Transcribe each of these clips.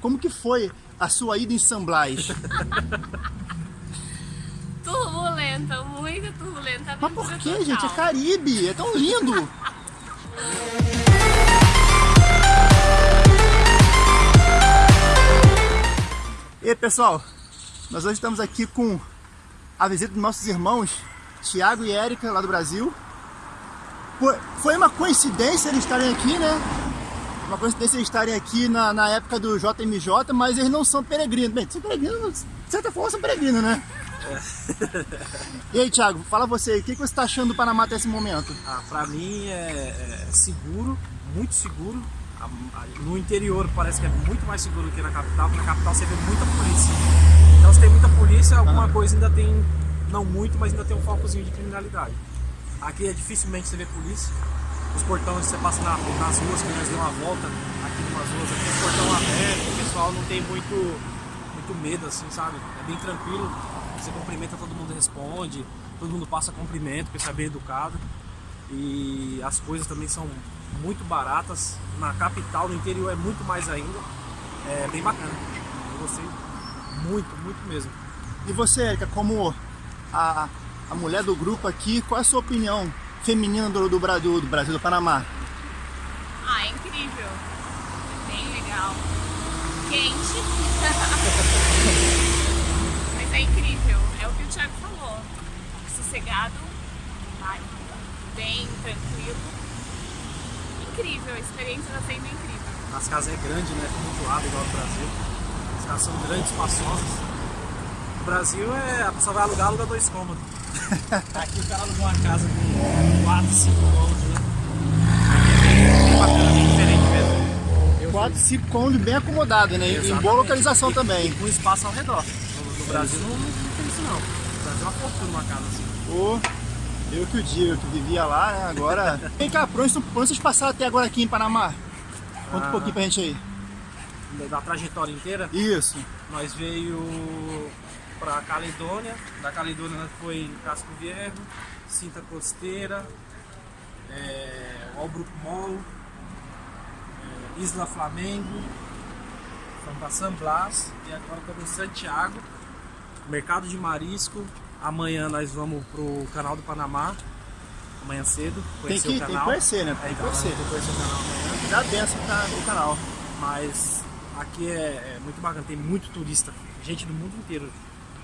como que foi a sua ida em San Blas? turbulenta, muito turbulenta. Mas por que, gente? É Caribe, é tão lindo! E aí, pessoal, nós hoje estamos aqui com a visita dos nossos irmãos Tiago e Érica, lá do Brasil. Foi uma coincidência eles estarem aqui, né? Uma coincidência eles estarem aqui na, na época do JMJ, mas eles não são peregrinos. Bem, são peregrinos, de certa forma são peregrinos, né? É. e aí, Thiago, fala você aí, o que, você está achando do Panamá até esse momento? Ah, pra mim é, é seguro, muito seguro. No interior parece que é muito mais seguro que na capital, porque na capital você vê muita polícia. Então se tem muita polícia, alguma ah. coisa ainda tem, não muito, mas ainda tem um focozinho de criminalidade. Aqui é dificilmente você vê polícia. Os portões você passa na, nas ruas, que nós deu uma volta aqui em umas ruas, aqui os portão aberto, o pessoal não tem muito, muito medo assim, sabe? É bem tranquilo. Você cumprimenta, todo mundo responde, todo mundo passa cumprimento, porque você é bem educado. E as coisas também são muito baratas. Na capital, no interior é muito mais ainda. É bem bacana. Eu gostei muito, muito mesmo. E você, Erika, como a, a mulher do grupo aqui, qual é a sua opinião feminina do, do, Brasil, do Brasil, do Panamá? Ah, é incrível. Bem legal. Quente. Mas é incrível. É o que o Thiago falou. Sossegado, bem tranquilo. Incrível, a experiência está sendo incrível. As casas é grande, né? Tumultuado igual no Brasil. As casas são grandes, espaçosas. No Brasil é a pessoa vai alugar, aluga dois cômodos. Aqui o cara alugou uma casa com 4, 5 cômodos, né? É bem bacana, bem diferente mesmo. 4, 5 cômodos bem acomodado, né? Exatamente. Em boa localização e, também. E com espaço ao redor. No, no Brasil não, não, tem isso não. No Brasil é uma fortuna uma casa assim. Oh, eu que o dia, eu que vivia lá, né? Agora. Vem cá, por onde, por onde vocês passaram até agora aqui em Panamá? Conta ah, um pouquinho pra gente aí. Da trajetória inteira? Isso. Nós veio para Caledônia, da Caledônia nós foi em Casco Viejo, Cinta Costeira, é, Albrook Mall, é, Isla Flamengo, fomos para San Blas e agora estamos em Santiago, Mercado de Marisco. Amanhã nós vamos pro canal do Panamá, amanhã cedo, conhecer tem que, o canal. Tem que conhecer, né? Tem que conhecer. Tem que conhecer o canal amanhã. Dá benção no canal. Mas aqui é, é muito bacana, tem muito turista, gente do mundo inteiro.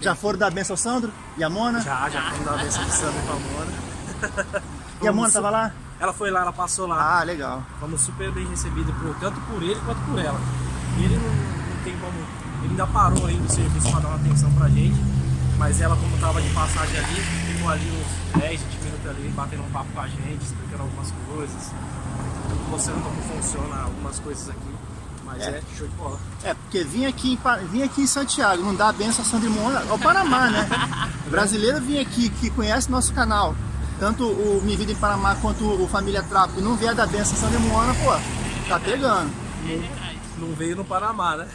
Já foram dar benção ao Sandro e a Mona? Já, já fomos dar a benção ao Sandro e a Mona. e a Mona estava lá? Ela foi lá, ela passou lá. Ah, legal. Fomos super bem recebidos, por, tanto por ele quanto por ela. Ele não, não tem como. Ele ainda parou aí no serviço para dar uma atenção pra gente. Mas ela, como estava de passagem ali, ficou ali uns 10, 20 minutos ali, batendo um papo com a gente, explicando algumas coisas, mostrando como funciona algumas coisas aqui. Mas é, é show de bola. É, porque vim aqui, em, vim aqui em Santiago, não dá a benção a Sandro Mona, é o Panamá, né? O brasileiro vim aqui, que conhece nosso canal, tanto o Mi Vida em Panamá quanto o Família Trapo, e não vier da benção a Sandro Mona, pô, tá pegando. Não veio no Panamá, né?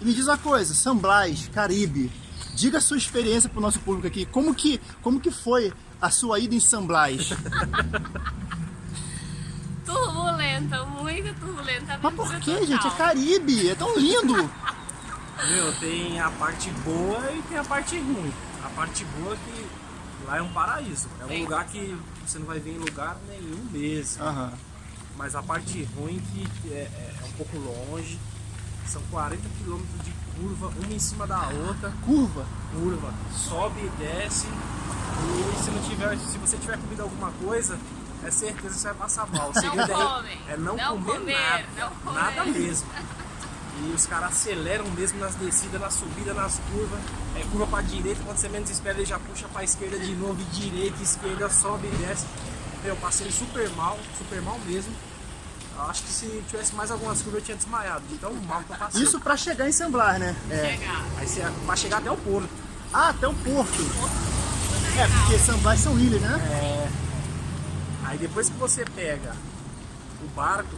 e me diz uma coisa, São Blas, Caribe, diga a sua experiência pro nosso público aqui, como que, como que foi a sua ida em São Blas? turbulenta, Mas por que, gente? É Caribe, é tão lindo. Meu, tem a parte boa e tem a parte ruim. A parte boa é que lá é um paraíso. É um lugar que você não vai ver em lugar nenhum mesmo. Uhum. Mas a parte ruim que é, é, é um pouco longe. São 40 quilômetros de curva, uma em cima da outra. Curva? Curva. Sobe e desce. E se, não tiver, se você tiver comido alguma coisa, é certeza que você vai passar mal. O segredo é, é não, não comer, comer, nada. Não comer. Nada mesmo. E os caras aceleram mesmo nas descidas, nas subidas, nas curvas. É curva pra direita, quando você menos espera, ele já puxa pra esquerda de novo, e direita, esquerda, sobe e desce. Eu passei super mal, super mal mesmo. Eu acho que se tivesse mais algumas curvas eu tinha desmaiado, de tão mal que eu passei. Isso pra chegar em Samblar, né? É. Chegar. Aí você, pra chegar até o porto. Ah, até o porto. É, porque Samblar são ilhas, né? É. Aí depois que você pega o barco,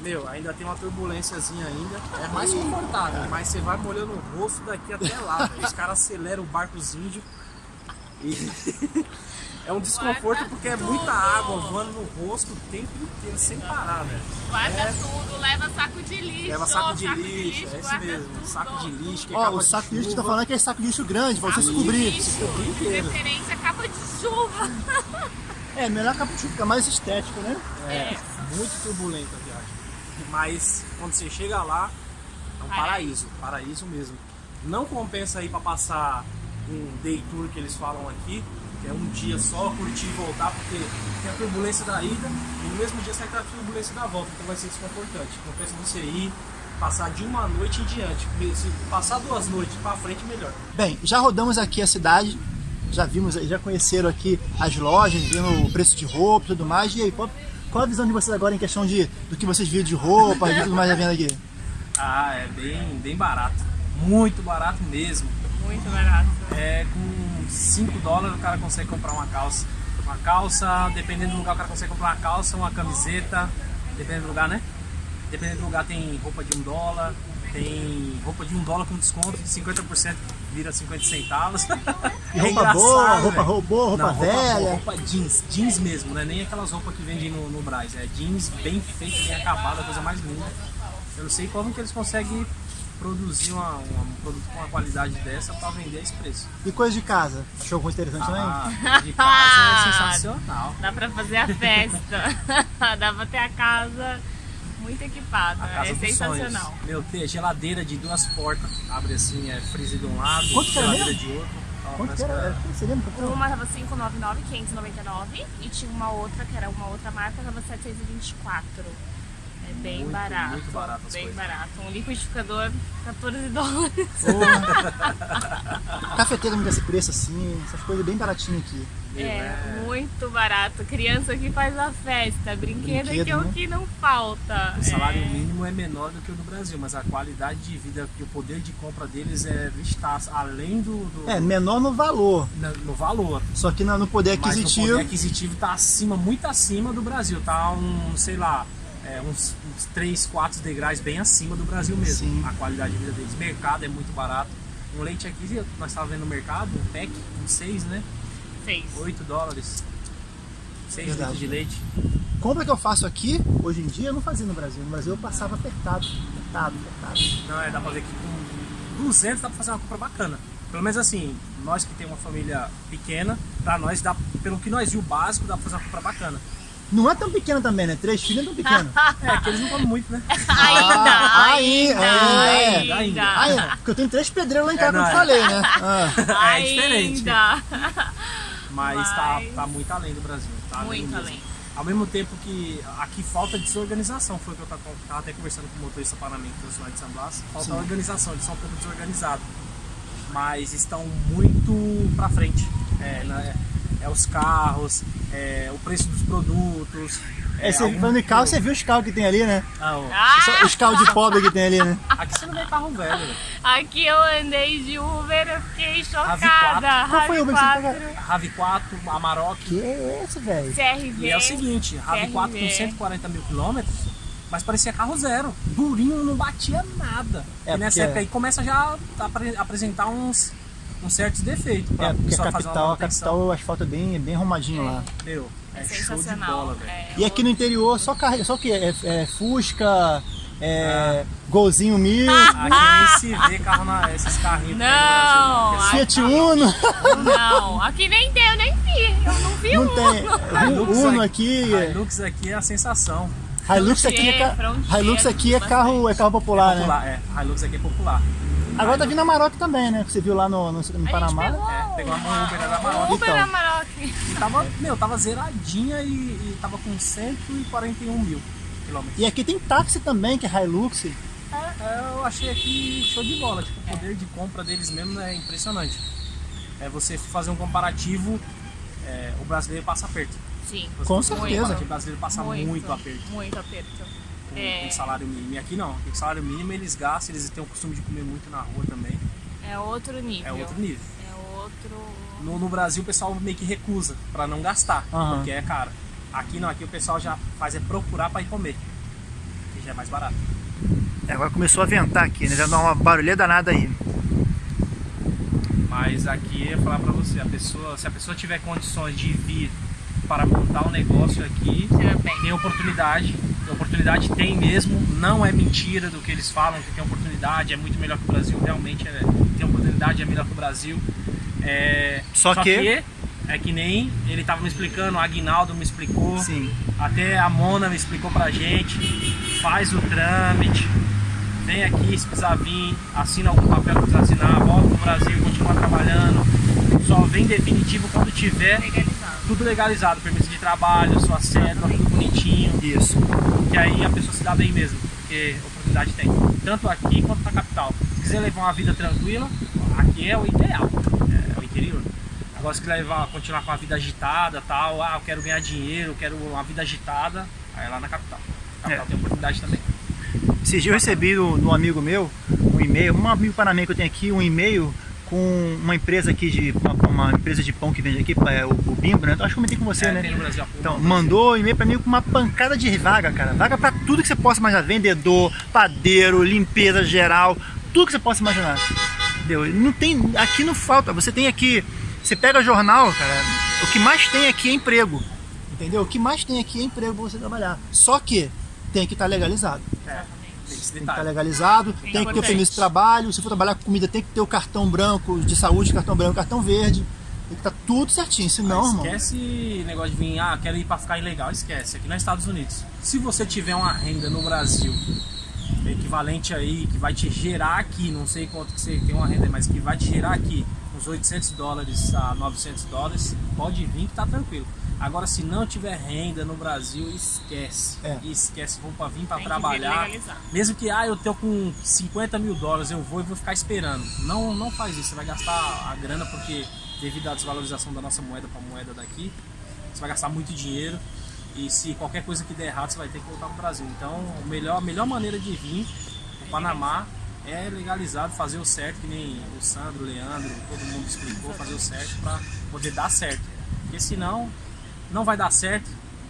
meu, ainda tem uma turbulênciazinha ainda, é mais confortável, mas você vai molhando o rosto daqui até lá, os caras aceleram o barco índio E é um desconforto porque é muita água voando no rosto o tempo inteiro, sem parar, velho. Guarda É. tudo, leva saco de lixo. Leva saco de lixo, é isso guarda mesmo. tudo. Saco de lixo, que é Ó, capa o saco de lixo que tá falando é aquele saco de lixo grande, pra Saco de cobrir. lixo, cobrir inteiro. Preferência capa de chuva. É, melhor chuva, fica mais estético, né? É, muito turbulenta a viagem. Mas quando você chega lá, é um paraíso, paraíso mesmo. Não compensa ir para passar um day tour que eles falam aqui, que é um dia só, curtir e voltar, porque tem a turbulência da ida e no mesmo dia sai a turbulência da volta, então vai ser desconfortante. Compensa você ir, passar de uma noite em diante. Se passar duas noites para frente, melhor. Bem, já rodamos aqui a cidade, já vimos, já conheceram aqui as lojas, viram o preço de roupa e tudo mais. E aí, qual, qual a visão de vocês agora em questão de, do que vocês viram de roupa e tudo mais já vendo aqui? Ah, é bem, bem barato. Muito barato mesmo. Muito barato. É, com 5 dólares o cara consegue comprar uma calça. Uma calça, dependendo do lugar, o cara consegue comprar uma calça, uma camiseta, dependendo do lugar, né? Dependendo do lugar tem roupa de um dólar, tem roupa de um dólar com desconto, de 50% vira 50 centavos. E É roupa engraçado, boa, roupa, roupa boa, roupa Não, roupa velha. boa, roupa jeans, jeans mesmo, não é nem aquelas roupas que vendem no, no Braz, é jeans bem feito, bem acabada, coisa mais linda. Eu não sei como que eles conseguem produzir uma- uma- um produto com uma qualidade dessa para vender a esse preço. E coisa de casa? Achou alguma coisa interessante também? Ah, de casa é sensacional. Dá pra fazer a festa. Dá pra ter a casa muito equipada. A casa é sensacional. sonhos. Meu, tem geladeira de duas portas. Abre assim, é freezer de um lado, Quanto que era geladeira de outro. Ó, Quanto que era? era? Uma tava 599, 599 e tinha uma outra que era uma outra marca, tava 724. É bem Muito, barato. muito barato as Bem coisas. barato. Um liquidificador, 14 dólares. Cafeteira não desse preço assim, essas coisas bem baratinhas aqui. É, é- muito barato. Criança que faz a festa. Brinquedo, Brinquedo, que é né? o que não falta. O salário É, mínimo é menor do que o do Brasil, mas a qualidade de vida e o poder de compra deles é está além do, do- É, menor no valor, na- no valor. só que no no poder Mas o aquisitivo. poder aquisitivo está acima, muito acima do Brasil. Tá um, sei lá, é, uns, uns 3, 4 degraus bem acima do Brasil mesmo. Sim. A qualidade de vida deles. Mercado é muito barato. Um leite aqui, nós estávamos vendo no mercado, um pack, um 6, né? Seis. 8 dólares. 6 Verdade. litros de leite. Compra que eu faço aqui, hoje em dia, eu não fazia no Brasil. No Brasil eu passava apertado, apertado, apertado. Não, é, dá pra ver que com 200 dá pra fazer uma compra bacana. Pelo menos assim, nós que tem uma família pequena, pra nós, dá, pelo que nós viu o básico, dá pra fazer uma compra bacana. Não é tão pequeno também, né? Três filhos não é tão pequeno. É, que eles não comem muito, né? Ainda, Ah, ainda, ainda, ainda, ainda. Ah, é, porque eu tenho três pedreiros lá em casa, não, como eu é. falei, né? Ah. é diferente. Ainda. Mas, Tá, Mas- tá muito além do Brasil. Tá Muito mesmo. além. Ao mesmo tempo que aqui falta desorganização, foi o que eu tava, tava até conversando com o motorista Panamá que trouxe lá de São Blas. Falta Sim. organização, eles são um pouco desorganizados. Mas estão muito pra frente. É, né, é os carros, é, o preço dos produtos. É, você, algum- falando em carro, você viu os carros que tem ali, né? Ah, ó, Só Os carros de pobre que tem ali, né? Aqui você não vê carro velho. Aqui eu andei de Uber, eu fiquei RAV4. chocada. Qual foi o Uber que você RAV4, RAV4, Amarok. Que é esse, velho? CRV. E é o seguinte, RAV4 com CRV. 140 mil quilômetros, mas parecia carro zero. Durinho, não batia nada. É, e nessa época aí começa já a apre- apresentar uns, uns certos defeitos. Pra É, porque a pessoa fazer uma capital, a capital, o asfalto é bem, é bem arrumadinho lá. Meu, É, é, show de sensacional. bola, velho. É, E aqui no interior, só carro, só o que? É, é Fusca, é, Golzinho Mil, Aqui nem se vê carro na, esses carrinhos Não, Brasil. Fiat Uno, Não, aqui nem tem, eu nem vi. Eu não vi não um. tem. Hilux Uno aqui- Hilux aqui é a sensação. Hilux aqui é, Hilux aqui é carro, é carro popular, né? popular, é. Hilux aqui é popular. Agora tá vindo a Maroc também, né? Que você viu lá no, no, no A gente Panamá. pegou É, pegou uma Uber da Amarok. Uber Então. Amarok. E tava, meu, tava zeradinha e, e tava com 141 mil quilômetros. E aqui tem táxi também, que é Hilux. É, eu achei aqui show de bola. Tipo, o poder de compra deles mesmo é impressionante. É você fazer um comparativo, é, o brasileiro passa aperto. Sim. Você Com certeza. comparativo, O brasileiro passa muito, aperto Muito aperto. É. com salário mínimo. E aqui não. O salário mínimo eles gastam, eles têm o costume de comer muito na rua também. É outro nível. É outro nível. É outro. No, no Brasil o pessoal meio que recusa pra não gastar, Aham. porque é caro. Aqui não, aqui o pessoal já faz é procurar pra ir comer. Que já é mais barato. É, agora começou a ventar aqui, né? Já dá uma barulheira danada aí. Mas aqui eu falar para você, a pessoa, se a pessoa tiver condições de vir para montar um negócio aqui, tem oportunidade. Oportunidade tem mesmo, não é mentira do que eles falam que tem oportunidade, é muito melhor que o Brasil, realmente é, tem oportunidade, é melhor que o Brasil. É, Só só que- que é que nem ele tava me explicando, o Aguinaldo me explicou, Sim. até a Mona me explicou pra gente, faz o trâmite, vem aqui se precisar vir, assina algum papel que precisar assinar, volta pro Brasil, continua trabalhando, só vem definitivo quando tiver Legalizado. tudo legalizado, permisso de trabalho, sua cédula, tudo bonitinho, Isso. que aí a pessoa se dá bem mesmo, porque oportunidade tem, tanto aqui quanto na capital. Se quiser levar uma vida tranquila, aqui é o ideal, é o interior. Agora se quiser levar, continuar com a vida agitada tal, ah, eu quero ganhar dinheiro, eu quero uma vida agitada, aí é lá na capital. Na capital É. tem oportunidade também. Esses dias eu recebi do, do amigo meu um e-mail, um amigo panamenho que eu tenho aqui, um e-mail com uma empresa aqui de. Uma, uma empresa de pão que vende aqui, é o, o Bimbo, né? Então, acho que eu comentei com você, É, né? Brasil Então, mandou e-mail pra mim com uma pancada de vaga, cara. Vaga pra tudo que você possa imaginar. Vendedor, padeiro, limpeza geral, tudo que você possa imaginar. Entendeu? Não tem, aqui não falta. Você tem aqui, você pega jornal, cara, o que mais tem aqui é emprego. Entendeu? O que mais tem aqui é emprego pra você trabalhar. Só que tem que estar legalizado. É, tem Tem que estar detalhe. legalizado, tem que ter o permisso de trabalho. Se for trabalhar com comida, tem que ter o cartão branco de saúde, cartão branco, cartão verde. Tem que estar tudo certinho. Senão, irmão. Esquece negócio de vir, ah, quero ir pra ficar ilegal. Esquece, aqui nos Estados Unidos. Se você tiver uma renda no Brasil equivalente aí, que vai te gerar aqui, não sei quanto que você tem uma renda, mas que vai te gerar aqui uns 800 dólares a 900 dólares, pode vir que tá tranquilo. Agora, se não tiver renda no Brasil, esquece. É. Esquece, vou pra vir vir trabalhar. Mesmo que, ah, eu tô com 50 mil dólares, eu vou e vou ficar esperando. Não, não faz isso, você vai gastar a grana porque devido à desvalorização da nossa moeda para a moeda daqui, você vai gastar muito dinheiro e se qualquer coisa que der errado, você vai ter que voltar pro Brasil. Então, o melhor, a melhor maneira de vir o Panamá é legalizado, fazer o certo, que nem o Sandro, o Leandro, todo mundo explicou, fazer o certo para poder dar certo. Porque senão, não vai dar certo,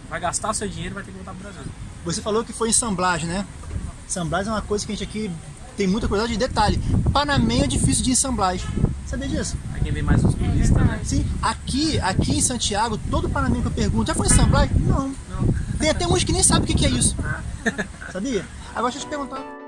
vai gastar seu dinheiro e vai ter que voltar pro Brasil. Você falou que foi ensamblagem, né? Ensamblagem é uma coisa que a gente aqui tem muita curiosidade de detalhe. Panamenho é difícil de ensamblagem. Sabia disso? Aí quem vem mais os turistas, né? Sim, aqui, aqui em Santiago, todo panamenho que eu pergunto, já foi ensamblagem? Não. Não. Tem até uns que nem sabem o que que é isso. Sabia? Agora deixa eu te perguntar.